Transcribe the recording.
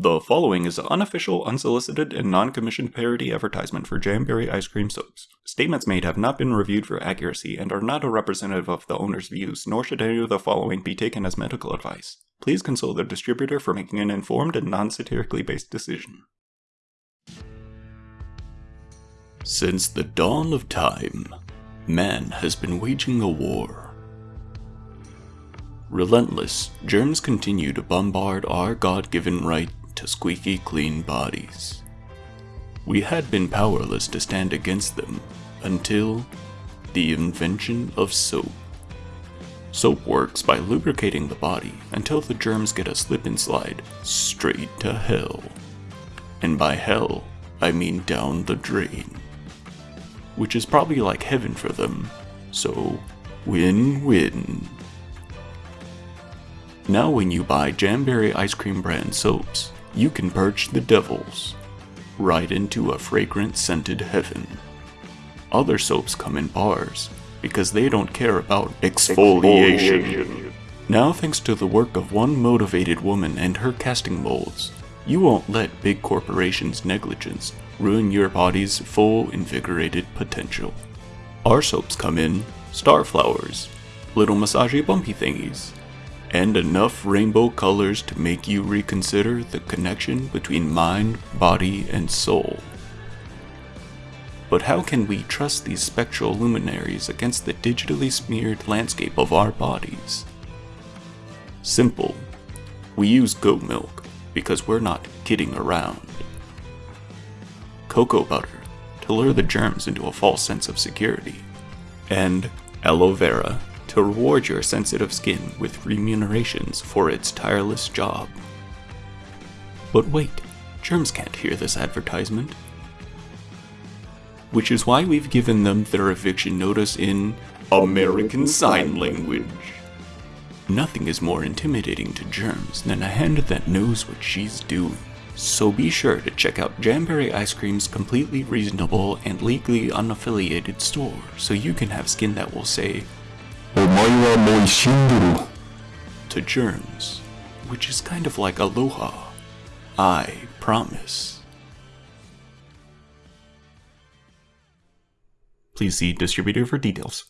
The following is an unofficial, unsolicited, and non-commissioned parody advertisement for Jamberry ice cream soaps. Statements made have not been reviewed for accuracy and are not a representative of the owner's views, nor should any of the following be taken as medical advice. Please consult the distributor for making an informed and non-satirically based decision. Since the dawn of time, man has been waging a war. Relentless, germs continue to bombard our God-given right to squeaky clean bodies. We had been powerless to stand against them until the invention of soap. Soap works by lubricating the body until the germs get a slip and slide straight to hell. And by hell, I mean down the drain. Which is probably like heaven for them, so win-win. Now when you buy Jamberry ice cream brand soaps, you can perch the devils right into a fragrant scented heaven. Other soaps come in bars because they don't care about exfoliation. exfoliation. Now thanks to the work of one motivated woman and her casting molds, you won't let big corporations' negligence ruin your body's full invigorated potential. Our soaps come in star flowers, little massagey bumpy thingies, and enough rainbow colors to make you reconsider the connection between mind, body, and soul. But how can we trust these spectral luminaries against the digitally smeared landscape of our bodies? Simple. We use goat milk because we're not kidding around. Cocoa butter to lure the germs into a false sense of security. And aloe vera to reward your sensitive skin with remunerations for its tireless job. But wait, germs can't hear this advertisement. Which is why we've given them their eviction notice in American Sign Language. Nothing is more intimidating to germs than a hand that knows what she's doing. So be sure to check out Jamberry Ice Cream's completely reasonable and legally unaffiliated store so you can have skin that will say, to germs, which is kind of like aloha. I promise. Please see distributor for details.